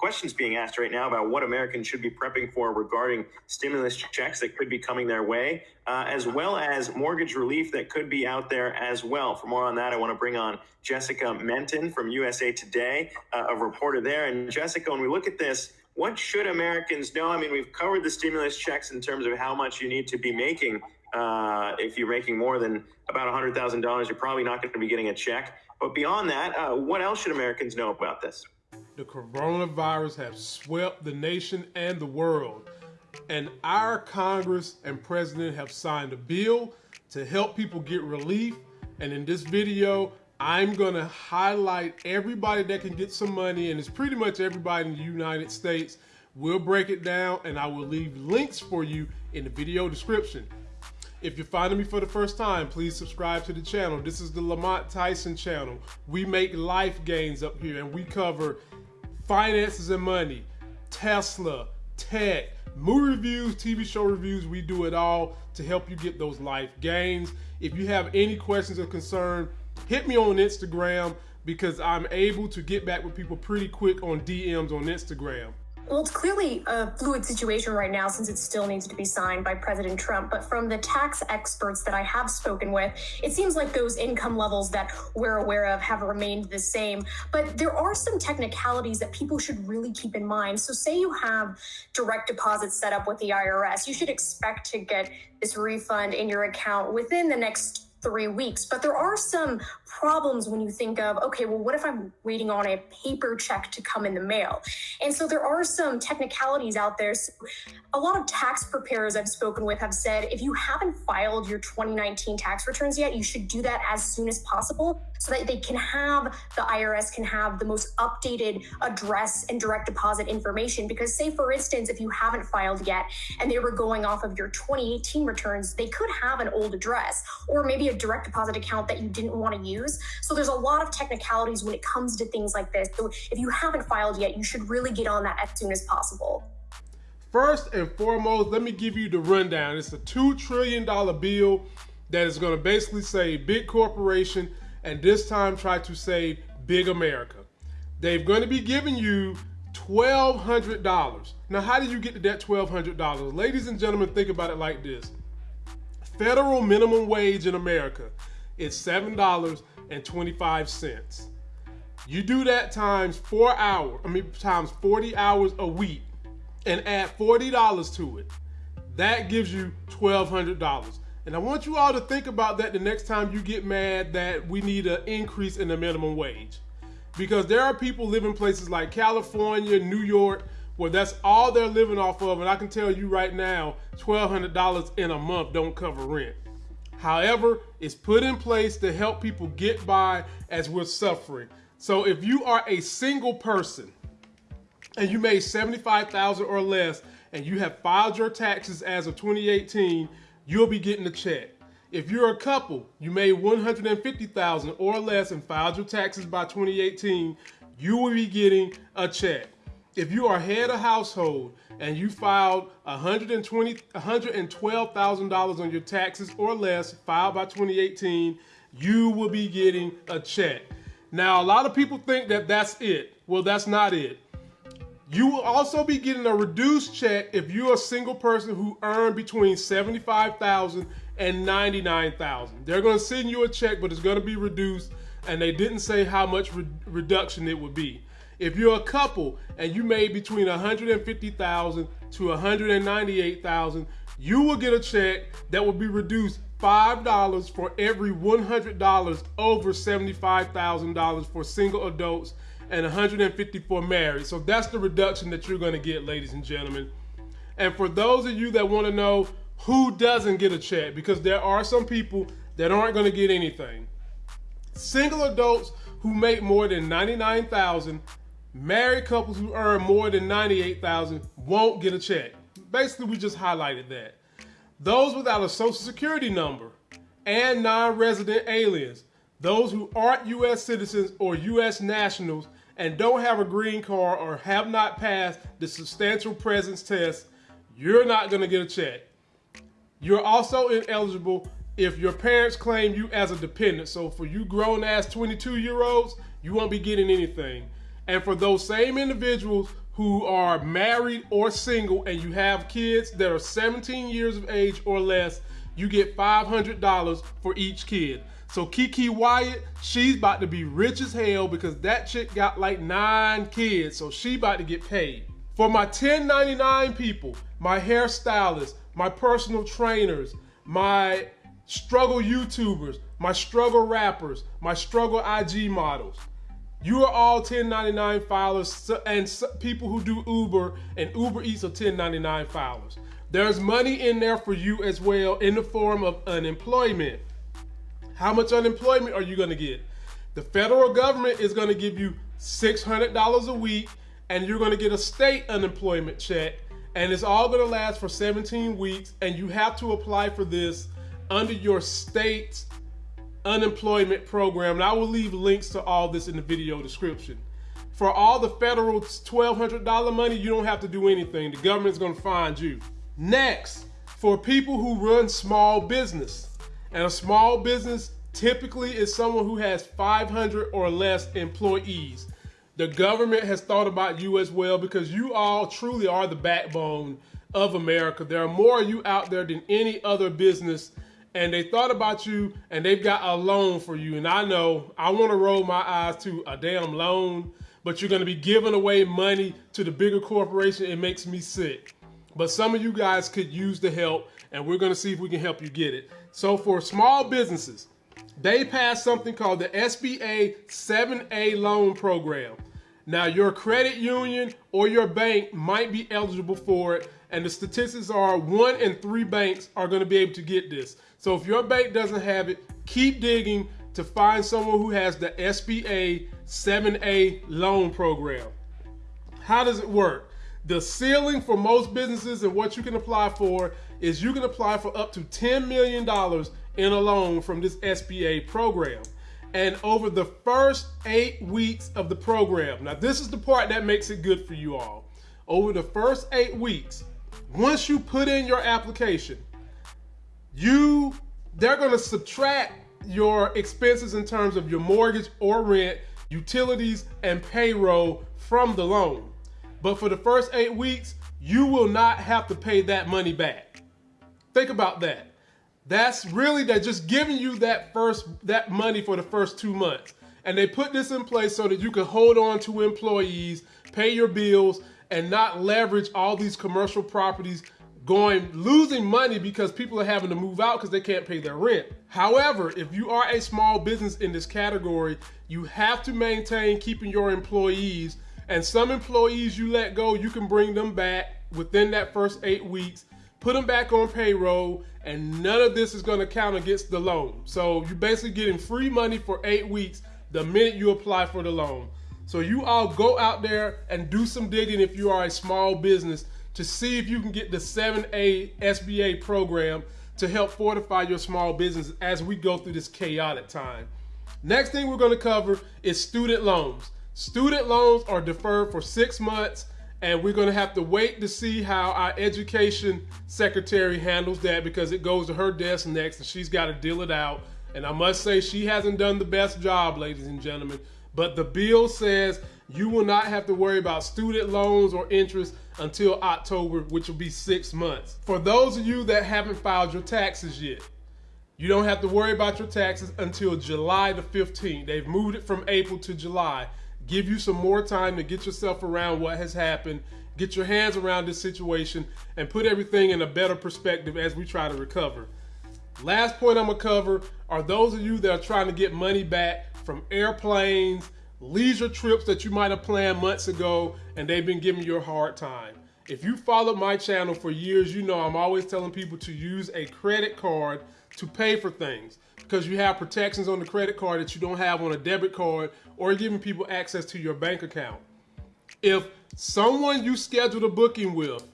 questions being asked right now about what Americans should be prepping for regarding stimulus checks that could be coming their way, uh, as well as mortgage relief that could be out there as well. For more on that, I want to bring on Jessica Menton from USA Today, uh, a reporter there. And Jessica, when we look at this, what should Americans know? I mean, we've covered the stimulus checks in terms of how much you need to be making. Uh, if you're making more than about $100,000, you're probably not going to be getting a check. But beyond that, uh, what else should Americans know about this? The coronavirus has swept the nation and the world. And our Congress and President have signed a bill to help people get relief. And in this video, I'm to highlight everybody that can get some money, and it's pretty much everybody in the United States. We'll break it down, and I will leave links for you in the video description. If you're finding me for the first time, please subscribe to the channel. This is the Lamont Tyson channel. We make life gains up here, and we cover finances and money, Tesla, tech, movie reviews, TV show reviews. We do it all to help you get those life gains. If you have any questions or concern, hit me on Instagram because I'm able to get back with people pretty quick on DMs on Instagram. Well, it's clearly a fluid situation right now since it still needs to be signed by President Trump. But from the tax experts that I have spoken with, it seems like those income levels that we're aware of have remained the same. But there are some technicalities that people should really keep in mind. So, say you have direct deposits set up with the IRS, you should expect to get this refund in your account within the next three weeks. But there are some problems when you think of, okay, well, what if I'm waiting on a paper check to come in the mail? And so there are some technicalities out there. So a lot of tax preparers I've spoken with have said if you haven't filed your 2019 tax returns yet, you should do that as soon as possible so that they can have the IRS can have the most updated address and direct deposit information. Because, say, for instance, if you haven't filed yet and they were going off of your 2018 returns, they could have an old address or maybe a direct deposit account that you didn't want to use. So, there's a lot of technicalities when it comes to things like this. So, if you haven't filed yet, you should really get on that as soon as possible. First and foremost, let me give you the rundown. It's a $2 trillion bill that is going to basically say big corporation and this time try to save big America. They're going to be giving you $1,200. Now, how did you get to that $1,200? Ladies and gentlemen, think about it like this. Federal minimum wage in America is $7.25. You do that times four hours, I mean, times 40 hours a week and add $40 to it. That gives you $1,200. And I want you all to think about that the next time you get mad that we need an increase in the minimum wage. Because there are people living places like California, New York, where that's all they're living off of. And I can tell you right now, $1,200 in a month don't cover rent. However, it's put in place to help people get by as we're suffering. So if you are a single person and you made 75,000 or less and you have filed your taxes as of 2018, you'll be getting a check. If you're a couple, you made 150,000 or less and filed your taxes by 2018, you will be getting a check. If you are head of household and you filed 120 $112,000 on your taxes or less filed by 2018, you will be getting a check. Now, a lot of people think that that's it. Well, that's not it. You will also be getting a reduced check if you're a single person who earned between 75,000 and 99,000. They're going to send you a check, but it's going to be reduced and they didn't say how much re reduction it would be. If you're a couple and you made between 150,000 to 198,000, you will get a check that will be reduced $5 for every $100 over $75,000 for single adults and 154 married. So that's the reduction that you're going to get, ladies and gentlemen. And for those of you that want to know who doesn't get a check, because there are some people that aren't going to get anything. Single adults who make more than 99,000, married couples who earn more than 98,000 won't get a check. Basically, we just highlighted that. Those without a social security number and non-resident aliens, those who aren't U.S. citizens or U.S. nationals and don't have a green card or have not passed the substantial presence test, you're not going to get a check. You're also ineligible if your parents claim you as a dependent. So for you grown ass 22 year olds, you won't be getting anything. And for those same individuals who are married or single and you have kids that are 17 years of age or less, you get $500 for each kid. So Kiki Wyatt, she's about to be rich as hell because that chick got like nine kids, so she about to get paid. For my 1099 people, my hairstylists, my personal trainers, my struggle YouTubers, my struggle rappers, my struggle IG models. You are all 1099 filers and people who do Uber and Uber Eats are 1099 filers. There's money in there for you as well in the form of unemployment. How much unemployment are you going to get? The federal government is going to give you $600 a week and you're going to get a state unemployment check and it's all going to last for 17 weeks and you have to apply for this under your state unemployment program. And I will leave links to all this in the video description. For all the federal $1,200 money, you don't have to do anything. The government's gonna find you. Next, for people who run small business, and a small business typically is someone who has 500 or less employees. The government has thought about you as well because you all truly are the backbone of America. There are more of you out there than any other business and they thought about you and they've got a loan for you. And I know I want to roll my eyes to a damn loan, but you're going to be giving away money to the bigger corporation. It makes me sick. But some of you guys could use the help, and we're going to see if we can help you get it. So for small businesses, they passed something called the SBA 7A loan program. Now, your credit union or your bank might be eligible for it, and the statistics are one in three banks are going to be able to get this. So if your bank doesn't have it, keep digging to find someone who has the SBA 7A loan program. How does it work? The ceiling for most businesses and what you can apply for is you can apply for up to $10 million in a loan from this SBA program. And over the first eight weeks of the program, now this is the part that makes it good for you all. Over the first eight weeks, once you put in your application, you they're going to subtract your expenses in terms of your mortgage or rent, utilities, and payroll from the loan. But for the first eight weeks, you will not have to pay that money back. Think about that. That's really they're just giving you that first that money for the first two months. And they put this in place so that you can hold on to employees, pay your bills, and not leverage all these commercial properties going losing money because people are having to move out because they can't pay their rent. However, if you are a small business in this category, you have to maintain keeping your employees and some employees you let go, you can bring them back within that first eight weeks, put them back on payroll, and none of this is gonna count against the loan. So you're basically getting free money for eight weeks the minute you apply for the loan. So you all go out there and do some digging if you are a small business to see if you can get the 7A SBA program to help fortify your small business as we go through this chaotic time. Next thing we're going to cover is student loans. Student loans are deferred for six months and we're going to have to wait to see how our education secretary handles that because it goes to her desk next and she's got to deal it out. And I must say she hasn't done the best job, ladies and gentlemen. But the bill says you will not have to worry about student loans or interest until October, which will be six months. For those of you that haven't filed your taxes yet, you don't have to worry about your taxes until July the 15th. They've moved it from April to July. Give you some more time to get yourself around what has happened, get your hands around this situation, and put everything in a better perspective as we try to recover. Last point I'm gonna cover are those of you that are trying to get money back from airplanes, leisure trips that you might have planned months ago and they've been giving you a hard time. If you followed my channel for years, you know I'm always telling people to use a credit card to pay for things because you have protections on the credit card that you don't have on a debit card or giving people access to your bank account. If someone you scheduled a booking with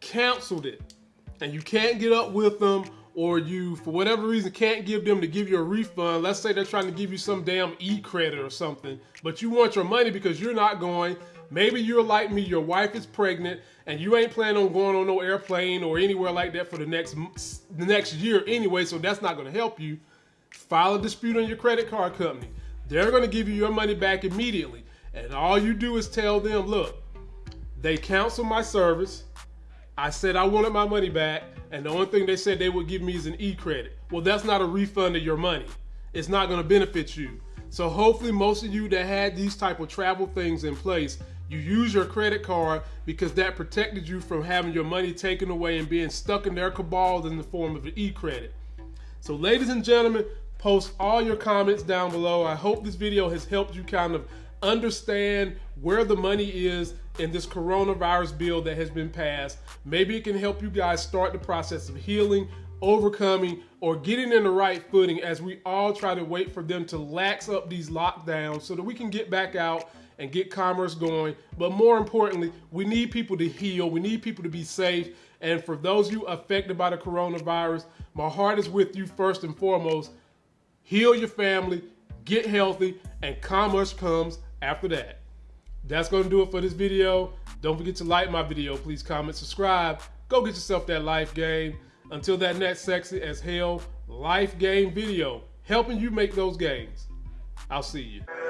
canceled it and you can't get up with them or you, for whatever reason, can't give them to give you a refund, let's say they're trying to give you some damn e-credit or something, but you want your money because you're not going, maybe you're like me, your wife is pregnant, and you ain't planning on going on no airplane or anywhere like that for the next, the next year anyway, so that's not gonna help you. File a dispute on your credit card company. They're gonna give you your money back immediately. And all you do is tell them, look, They canceled my service. I said I wanted my money back, and the only thing they said they would give me is an e-credit. Well, that's not a refund of your money. It's not going to benefit you. So hopefully most of you that had these type of travel things in place, you use your credit card because that protected you from having your money taken away and being stuck in their cabal in the form of an e-credit. So ladies and gentlemen, post all your comments down below. I hope this video has helped you kind of understand where the money is in this coronavirus bill that has been passed. Maybe it can help you guys start the process of healing overcoming or getting in the right footing as we all try to wait for them to lax up these lockdowns so that we can get back out and get commerce going. But more importantly, we need people to heal. We need people to be safe. And for those of you affected by the coronavirus, my heart is with you first and foremost. Heal your family, get healthy, and commerce comes after that. That's going to do it for this video. Don't forget to like my video. Please comment, subscribe. Go get yourself that life game. Until that next sexy as hell life game video, helping you make those gains. I'll see you.